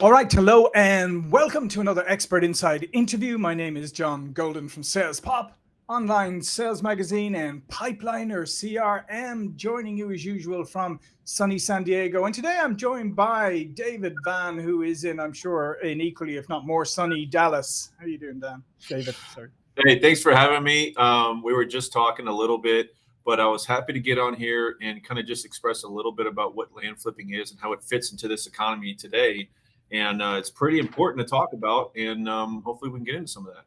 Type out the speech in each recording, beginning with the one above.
All right, hello and welcome to another Expert Insight interview. My name is John Golden from Sales Pop, online sales magazine and Pipeliner CRM, joining you as usual from sunny San Diego. And today I'm joined by David Van, who is in, I'm sure, in equally, if not more sunny Dallas. How are you doing, Dan? David, sorry. Hey, thanks for having me. Um, we were just talking a little bit, but I was happy to get on here and kind of just express a little bit about what land flipping is and how it fits into this economy today and uh, it's pretty important to talk about. And um, hopefully, we can get into some of that.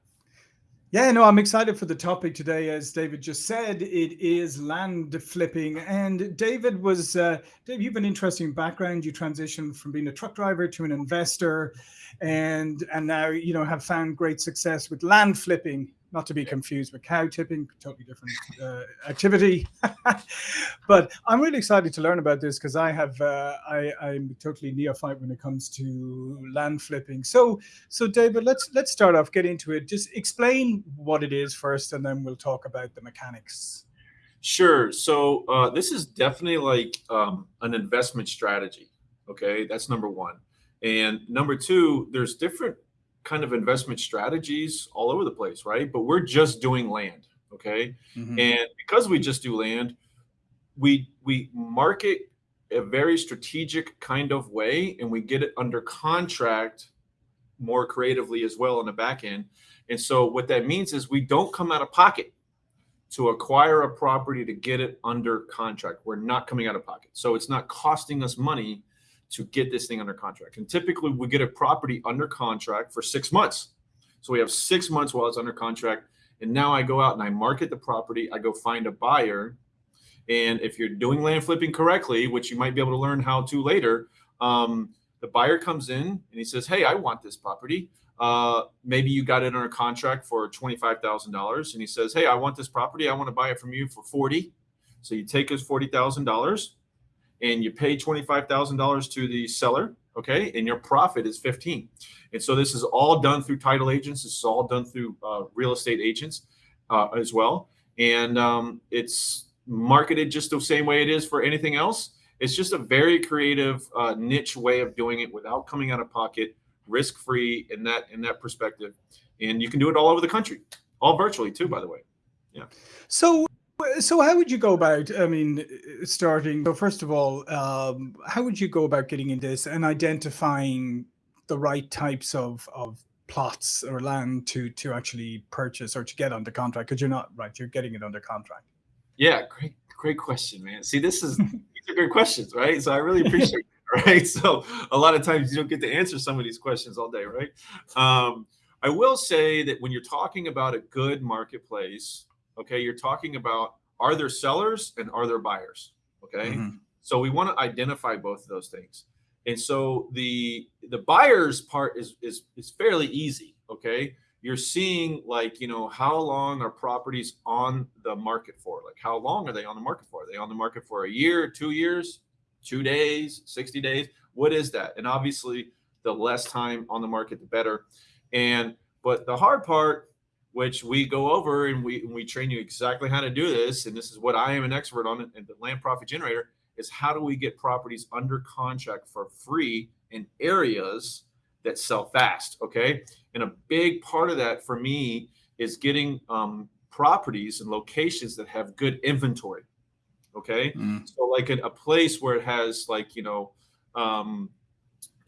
Yeah, no, I'm excited for the topic today. As David just said, it is land flipping. And David was, uh, Dave, you have an interesting background. You transitioned from being a truck driver to an investor, and and now you know have found great success with land flipping not to be confused with cow tipping, totally different uh, activity. but I'm really excited to learn about this because I have uh, I, I'm totally neophyte when it comes to land flipping. So so David, let's let's start off, get into it. Just explain what it is first, and then we'll talk about the mechanics. Sure. So uh, this is definitely like um, an investment strategy. Okay, that's number one. And number two, there's different kind of investment strategies all over the place, right? But we're just doing land, okay? Mm-hmm. And because we just do land, we we market a very strategic kind of way and we get it under contract more creatively as well on the back end. And so what that means is we don't come out of pocket to acquire a property to get it under contract. We're not coming out of pocket. So it's not costing us money to get this thing under contract. And typically we get a property under contract for six months. So we have six months while it's under contract. And now I go out and I market the property. I go find a buyer. And if you're doing land flipping correctly, which you might be able to learn how to later, um, the buyer comes in and he says, Hey, I want this property. Uh, maybe you got it under contract for $25,000. And he says, Hey, I want this property. I want to buy it from you for 40. So you take his $40,000 and you pay $25,000 to the seller, okay, and your profit is 15. And so this is all done through title agents. This is all done through uh, real estate agents uh, as well. And um, it's marketed just the same way it is for anything else. It's just a very creative uh, niche way of doing it without coming out of pocket, risk-free in that in that perspective. And you can do it all over the country, all virtually too, by the way. Yeah. So so how would you go about, I mean, starting, so first of all, um, how would you go about getting in this and identifying the right types of, of plots or land to, to actually purchase or to get under contract? Because you're not, right, you're getting it under contract. Yeah, great, great question, man. See, this is, these are good questions, right? So I really appreciate it, right? So a lot of times you don't get to answer some of these questions all day, right? Um, I will say that when you're talking about a good marketplace, Okay, you're talking about are there sellers and are there buyers? Okay, mm-hmm. so we want to identify both of those things. And so the the buyers part is is is fairly easy. Okay, you're seeing like you know how long are properties on the market for? Like how long are they on the market for? Are they on the market for a year, two years, two days, sixty days? What is that? And obviously, the less time on the market, the better. And but the hard part which we go over and we and we train you exactly how to do this. And this is what I am an expert on in the land profit generator is how do we get properties under contract for free in areas that sell fast. Okay. And a big part of that for me is getting um, properties and locations that have good inventory. Okay. Mm. So like a, a, place where it has like, you know, um,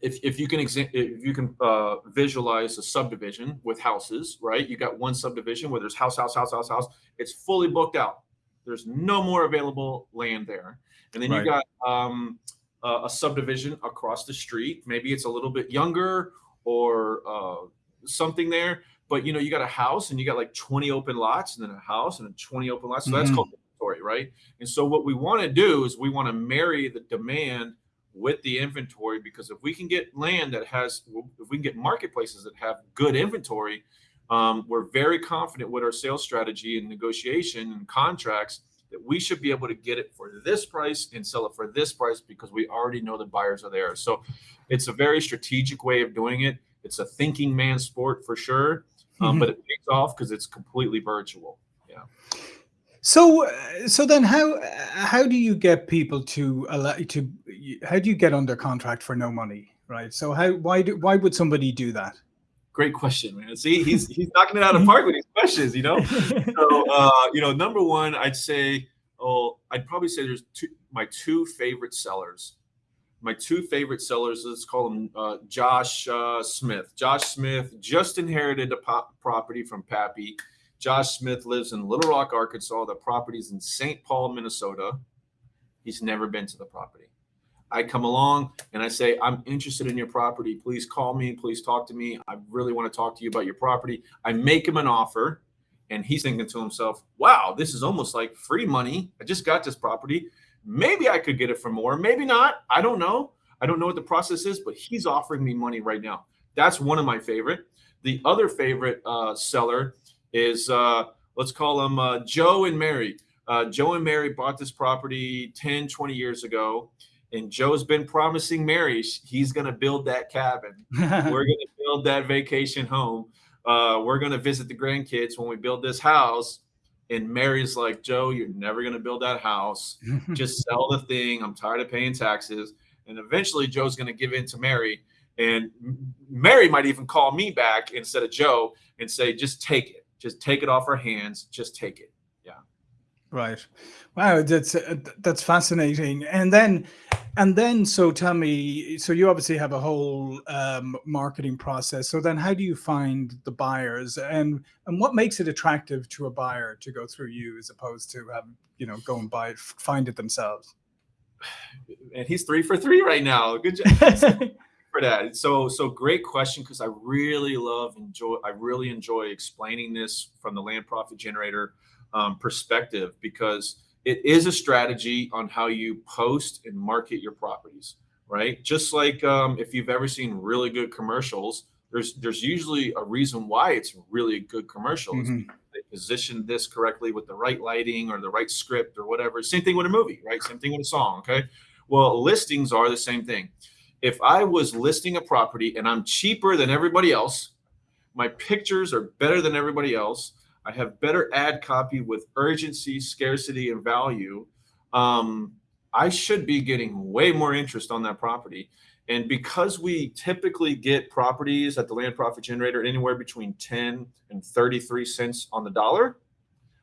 if, if you can if you can uh, visualize a subdivision with houses, right? You got one subdivision where there's house, house, house, house, house. It's fully booked out. There's no more available land there. And then right. you got um, a, a subdivision across the street. Maybe it's a little bit younger or uh, something there. But you know, you got a house and you got like 20 open lots, and then a house and then 20 open lots. So mm-hmm. that's called inventory, right? And so what we want to do is we want to marry the demand with the inventory because if we can get land that has if we can get marketplaces that have good inventory um, we're very confident with our sales strategy and negotiation and contracts that we should be able to get it for this price and sell it for this price because we already know the buyers are there. So it's a very strategic way of doing it. It's a thinking man sport for sure um, mm-hmm. but it pays off because it's completely virtual. Yeah so, uh, so then how how do you get people to allow to how do you get under contract for no money? right. So how why do why would somebody do that? Great question, man. See, he's he's knocking it out of the park with these questions. You know, so uh, you know, number one, I'd say, oh, I'd probably say there's two my two favorite sellers. My two favorite sellers, let's call them uh, Josh uh, Smith. Josh Smith just inherited a pop property from Pappy. Josh Smith lives in Little Rock, Arkansas. The property's in St. Paul, Minnesota. He's never been to the property. I come along and I say, I'm interested in your property. Please call me. Please talk to me. I really want to talk to you about your property. I make him an offer and he's thinking to himself, wow, this is almost like free money. I just got this property. Maybe I could get it for more. Maybe not. I don't know. I don't know what the process is, but he's offering me money right now. That's one of my favorite. The other favorite uh, seller is, uh, let's call them uh, Joe and Mary. Uh, Joe and Mary bought this property 10, 20 years ago and Joe's been promising Mary he's going to build that cabin. we're going to build that vacation home. Uh, we're going to visit the grandkids when we build this house. And Mary's like, Joe, you're never going to build that house. Just sell the thing. I'm tired of paying taxes. And eventually, Joe's going to give in to Mary. And Mary might even call me back instead of Joe and say, just take it. Just take it off our hands. Just take it. Yeah. Right. Wow. That's, uh, that's fascinating. And then, and then, so tell me, so you obviously have a whole um, marketing process. So then how do you find the buyers and, and what makes it attractive to a buyer to go through you as opposed to have, you know, go and buy it, find it themselves? And he's three for three right now. Good job for that. So, so great question. Cause I really love, enjoy, I really enjoy explaining this from the land profit generator um, perspective because it is a strategy on how you post and market your properties, right? Just like um, if you've ever seen really good commercials, there's there's usually a reason why it's really a good commercial. Mm -hmm. They position this correctly with the right lighting or the right script or whatever. Same thing with a movie, right? Same thing with a song. Okay. Well, listings are the same thing. If I was listing a property and I'm cheaper than everybody else, my pictures are better than everybody else I have better ad copy with urgency, scarcity, and value. Um, I should be getting way more interest on that property. And because we typically get properties at the land profit generator anywhere between 10 and 33 cents on the dollar,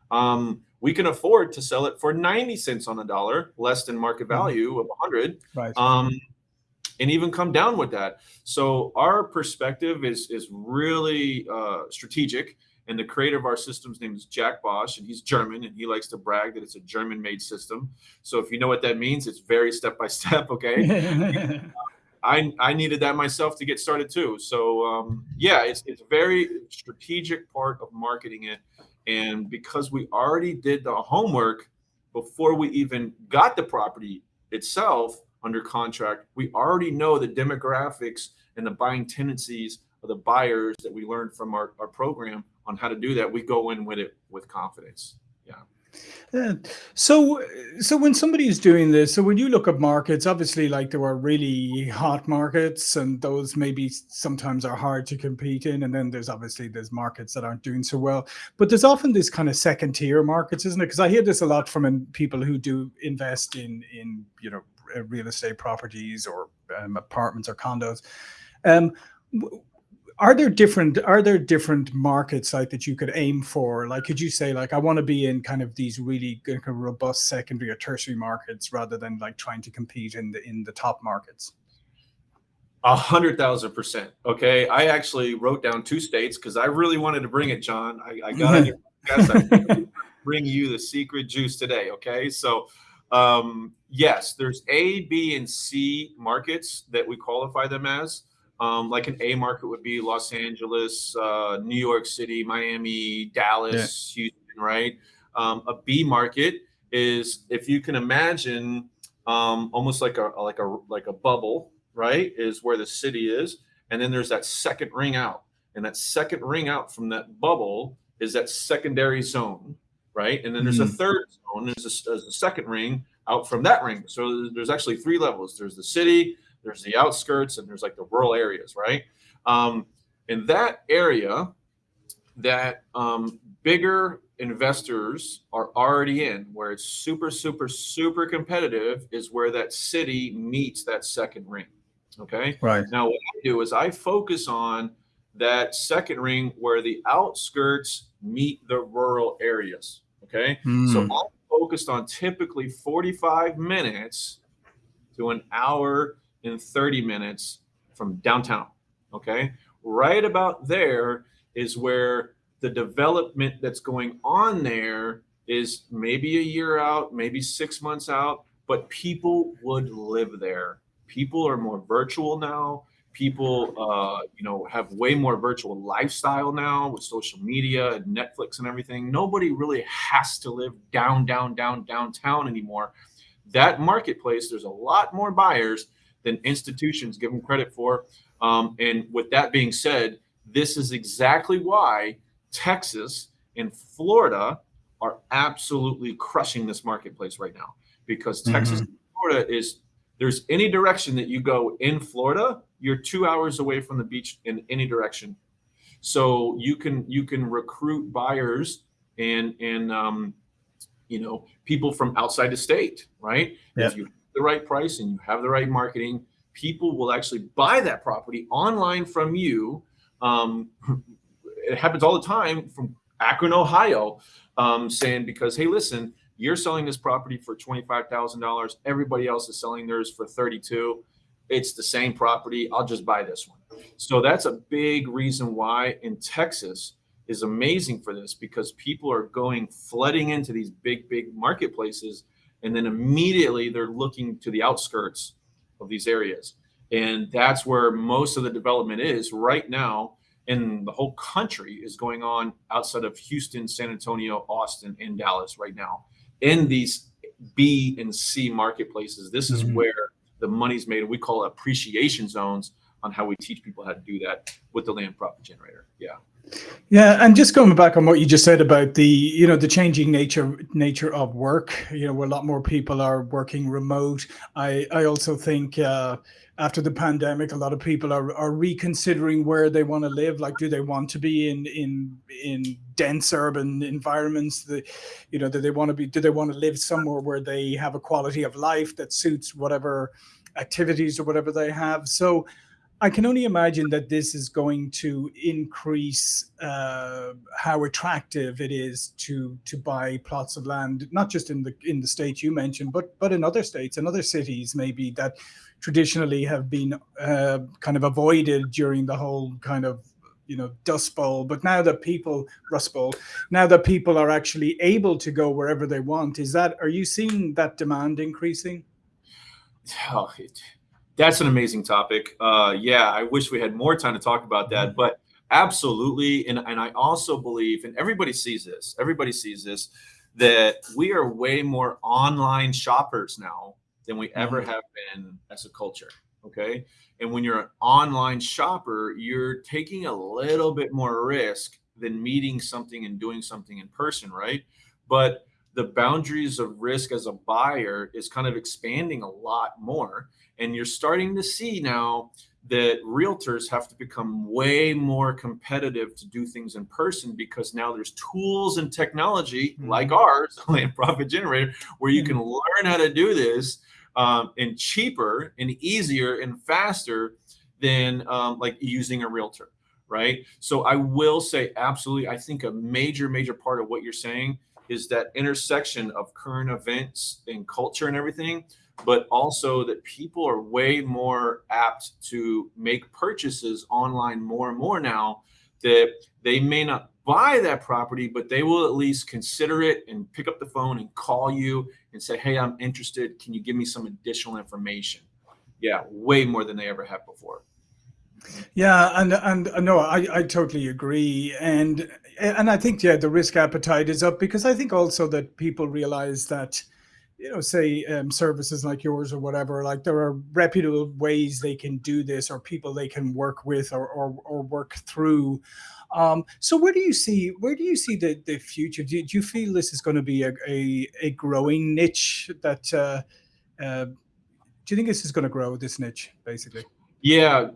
um, we can afford to sell it for 90 cents on the dollar, less than market mm-hmm. value of 100. Right. Um, and even come down with that. So our perspective is is really uh, strategic and the creator of our system's name is Jack Bosch, and he's German, and he likes to brag that it's a German-made system. So if you know what that means, it's very step by step. Okay. I, I needed that myself to get started too. So um, yeah, it's it's very strategic part of marketing it, and because we already did the homework before we even got the property itself under contract, we already know the demographics and the buying tendencies of the buyers that we learned from our, our program on how to do that, we go in with it with confidence. Yeah. Yeah. So, so when somebody is doing this, so when you look at markets, obviously, like there are really hot markets, and those maybe sometimes are hard to compete in, and then there's obviously there's markets that aren't doing so well. But there's often this kind of second tier markets, isn't it? Because I hear this a lot from people who do invest in in you know real estate properties or um, apartments or condos. Um, are there different are there different markets like that you could aim for? Like could you say like i want to be in kind of these really good, kind of robust secondary or tertiary markets rather than like trying to compete in the in the top markets? A hundred thousand percent okay? I actually wrote down two states because i really wanted to bring it john. I, I got on your podcast bring you the secret juice today okay? So um yes there's a b and c markets that we qualify them as um, like an A market would be Los Angeles, uh, New York City, Miami, Dallas, yeah. Houston, right? Um, a B market is if you can imagine um, almost like a like a like a bubble, right? Is where the city is, and then there's that second ring out, and that second ring out from that bubble is that secondary zone, right? And then there's mm a third zone, there's a, there's a second ring out from that ring. So there's actually three levels. There's the city, there's the outskirts, and there's like the rural areas, right? Um, in that area, that um, bigger investors are already in, where it's super, super, super competitive, is where that city meets that second ring. Okay. Right. Now, what I do is I focus on that second ring where the outskirts meet the rural areas. Okay. Mm. So I'm focused on typically 45 minutes to an hour and 30 minutes from downtown. Okay. Right about there is where the development that's going on there is maybe a year out, maybe six months out, but people would live there. People are more virtual now. People, uh, you know, have way more virtual lifestyle now with social media and Netflix and everything. Nobody really has to live down, down, down, downtown anymore. That marketplace, there's a lot more buyers than institutions give them credit for. Um, and with that being said, this is exactly why Texas and Florida are absolutely crushing this marketplace right now because Texas mm-hmm. and Florida is there's any direction that you go in Florida, you're two hours away from the beach in any direction. So you can you can recruit buyers and and um, you know people from outside the state, right? Yep. If you have the right price and you have the right marketing, people will actually buy that property online from you. Um, it happens all the time from Akron, Ohio, um, saying because hey, listen, you're selling this property for twenty five thousand dollars. Everybody else is selling theirs for thirty two. It's the same property. I'll just buy this one. So that's a big reason why in Texas is amazing for this because people are going flooding into these big big marketplaces and then immediately they're looking to the outskirts of these areas and that's where most of the development is right now in the whole country is going on outside of Houston, San Antonio, Austin, and Dallas right now in these B and C marketplaces. This is mm-hmm. where the money's made. We call appreciation zones on how we teach people how to do that with the land profit generator. Yeah. Yeah, and just going back on what you just said about the, you know, the changing nature nature of work. You know, a lot more people are working remote. I I also think uh, after the pandemic, a lot of people are, are reconsidering where they want to live. Like, do they want to be in in in dense urban environments? The, you know, do they want to be? Do they want to live somewhere where they have a quality of life that suits whatever activities or whatever they have? So, I can only imagine that this is going to increase uh, how attractive it is to to buy plots of land, not just in the in the states you mentioned, but but in other states and other cities maybe that traditionally have been uh, kind of avoided during the whole kind of you know dust bowl. But now that people rust bowl now that people are actually able to go wherever they want is that are you seeing that demand increasing? Oh, it, that's an amazing topic uh, yeah i wish we had more time to talk about that mm-hmm. but absolutely and, and i also believe and everybody sees this everybody sees this that we are way more online shoppers now than we ever mm-hmm. have been as a culture. Okay. And when you're an online shopper, you're taking a little bit more risk than meeting something and doing something in person, right? But the boundaries of risk as a buyer is kind of expanding a lot more. And you're starting to see now that realtors have to become way more competitive to do things in person because now there's tools and technology mm-hmm. like ours, Land Profit Generator, where you can mm-hmm. learn how to do this um, and cheaper and easier and faster than um, like using a realtor, right? So I will say absolutely. I think a major, major part of what you're saying is that intersection of current events and culture and everything, but also that people are way more apt to make purchases online more and more now that they may not buy that property, but they will at least consider it and pick up the phone and call you and say, Hey, I'm interested. Can you give me some additional information? Yeah, way more than they ever have before. Yeah, and and uh, no, I, I totally agree, and and I think yeah, the risk appetite is up because I think also that people realize that, you know, say um, services like yours or whatever, like there are reputable ways they can do this, or people they can work with or or, or work through. Um, so where do you see where do you see the, the future? Do, do you feel this is going to be a, a, a growing niche that uh, uh, do you think this is going to grow this niche basically? Yeah,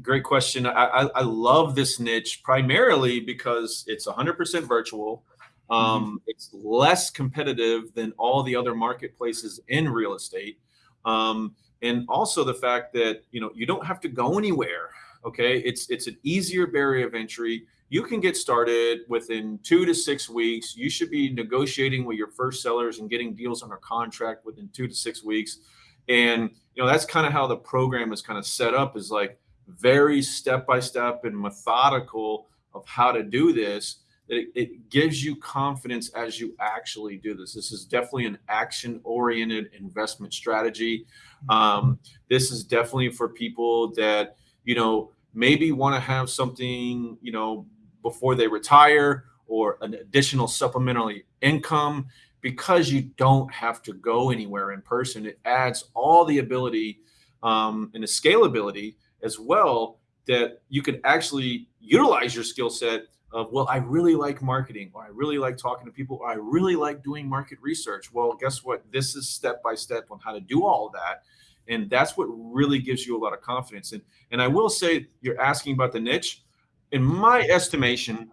great question. I, I, I love this niche primarily because it's 100% virtual. Um, mm-hmm. It's less competitive than all the other marketplaces in real estate. Um, and also the fact that you know you don't have to go anywhere. Okay, it's it's an easier barrier of entry. You can get started within two to six weeks. You should be negotiating with your first sellers and getting deals under contract within two to six weeks. And you know that's kind of how the program is kind of set up is like very step by step and methodical of how to do this it, it, gives you confidence as you actually do this. This is definitely an action oriented investment strategy. Um, this is definitely for people that, you know, maybe want to have something, you know, before they retire or an additional supplementary income because you don't have to go anywhere in person. It adds all the ability um, and the scalability as well that you can actually utilize your skill set of well i really like marketing or i really like talking to people or i really like doing market research. Well guess what? This is step by step on how to do all of that and that's what really gives you a lot of confidence. And and i will say you're asking about the niche. In my estimation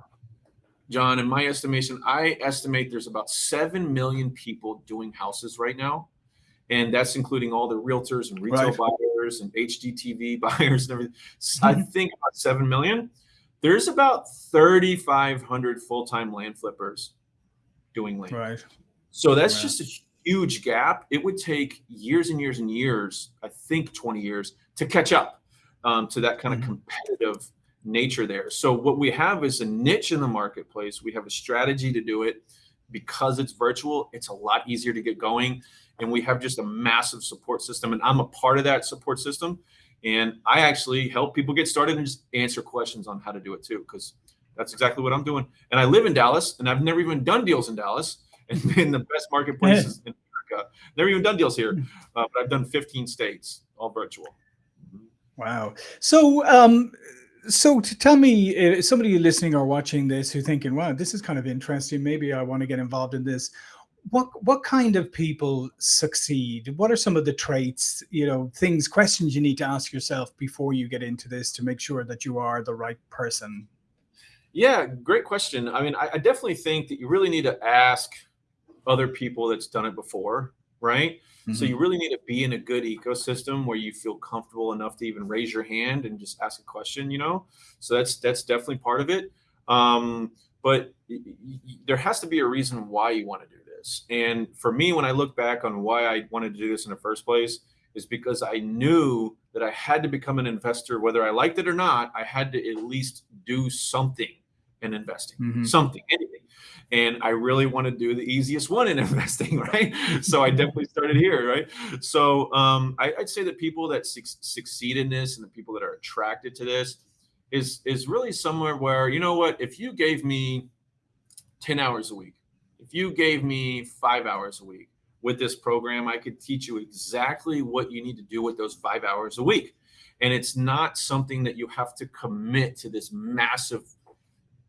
john in my estimation i estimate there's about 7 million people doing houses right now and that's including all the realtors and retail right. buyers and HGTV buyers and everything. I think about 7 million there's about 3,500 full-time land flippers doing land. Right. So that's right. just a huge gap. It would take years and years and years, I think 20 years, to catch up um, to that kind of mm-hmm. competitive nature there. So what we have is a niche in the marketplace. We have a strategy to do it because it's virtual. It's a lot easier to get going, and we have just a massive support system. And I'm a part of that support system. And I actually help people get started and just answer questions on how to do it too, because that's exactly what I'm doing. And I live in Dallas, and I've never even done deals in Dallas, and in the best marketplaces in America. Never even done deals here, hmm. uh, but I've done 15 states, all virtual. Wow. So, um, so to tell me, somebody listening or watching this who thinking, "Wow, this is kind of interesting. Maybe I want to get involved in this." What what kind of people succeed? What are some of the traits you know things questions you need to ask yourself before you get into this to make sure that you are the right person? Yeah great question. I mean i, I definitely think that you really need to ask other people that's done it before right? Mm-hmm. so you really need to be in a good ecosystem where you feel comfortable enough to even raise your hand and just ask a question you know? So that's that's definitely part of it. Um, but there has to be a reason why you want to do this. And for me, when I look back on why I wanted to do this in the first place, is because I knew that I had to become an investor, whether I liked it or not. I had to at least do something in investing, mm-hmm. something, anything. And I really want to do the easiest one in investing, right? So I definitely started here, right? So um, I, would say that people that su- succeed in this and the people that are attracted to this is is really somewhere where you know what, if you gave me ten hours a week if you gave me five hours a week with this program, I could teach you exactly what you need to do with those five hours a week. And it's not something that you have to commit to this massive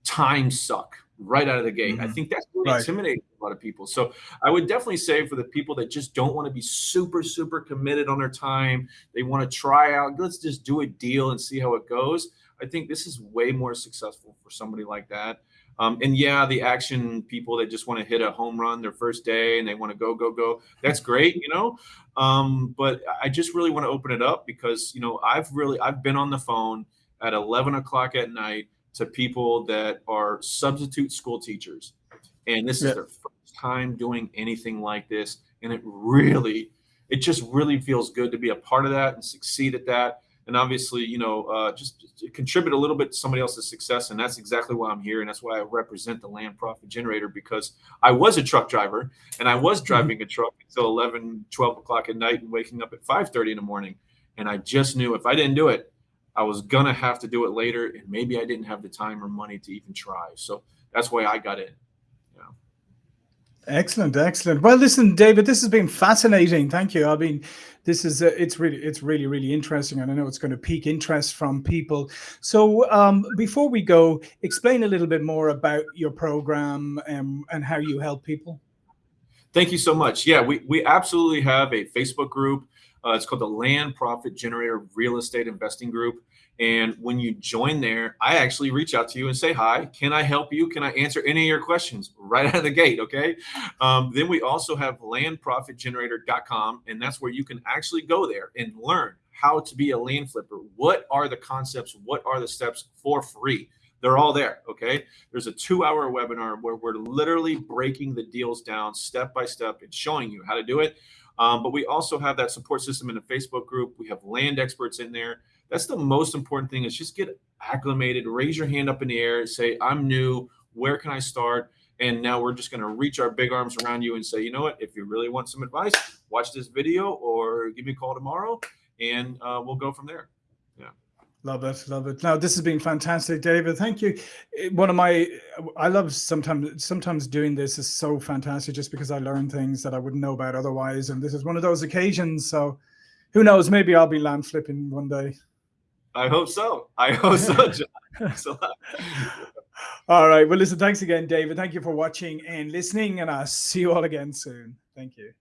time suck right out of the gate. Mm-hmm. I think that's really right. intimidating a lot of people. So I would definitely say for the people that just don't want to be super, super committed on their time, they want to try out, let's just do a deal and see how it goes. I think this is way more successful for somebody like that. Um, and yeah, the action people that just want to hit a home run their first day and they want to go, go, go. That's great, you know. Um, but I just really want to open it up because you know I've really I've been on the phone at 11 o'clock at night to people that are substitute school teachers, and this yeah. is their first time doing anything like this, and it really, it just really feels good to be a part of that and succeed at that and obviously, you know, uh, just, just, contribute a little bit to somebody else's success. And that's exactly why I'm here. And that's why I represent the land profit generator because I was a truck driver and I was mm-hmm. driving a truck until 11, 12 o'clock at night and waking up at 5.30 in the morning. And I just knew if I didn't do it, I was going to have to do it later. And maybe I didn't have the time or money to even try. So that's why I got in. Excellent, excellent. Well, listen, David, this has been fascinating. Thank you. I mean, this is uh, it's really it's really really interesting, and I know it's going to pique interest from people. So, um, before we go, explain a little bit more about your program and and how you help people. Thank you so much. Yeah, we we absolutely have a Facebook group. Uh, it's called the Land Profit Generator Real Estate Investing Group. And when you join there, I actually reach out to you and say, Hi, can I help you? Can I answer any of your questions right out of the gate? Okay. Um, then we also have landprofitgenerator.com, and that's where you can actually go there and learn how to be a land flipper. What are the concepts? What are the steps for free? They're all there. Okay. There's a two hour webinar where we're literally breaking the deals down step by step and showing you how to do it. Um, but we also have that support system in the Facebook group. We have land experts in there. That's the most important thing is just get acclimated, raise your hand up in the air, say, I'm new. Where can I start? And now we're just going to reach our big arms around you and say, you know what? If you really want some advice, watch this video or give me a call tomorrow and uh, we'll go from there. Yeah. Love it, love it. Now this has been fantastic, David. Thank you. Eh, one of my, I love sometimes sometimes doing this is so fantastic, just because I learn things that I wouldn't know about otherwise. And this is one of those occasions. So, who knows? Maybe I'll be land flipping one day. I hope so. I hope so. so uh, all right. Well, listen. Thanks again, David. Thank you for watching and listening, and I'll see you all again soon. Thank you.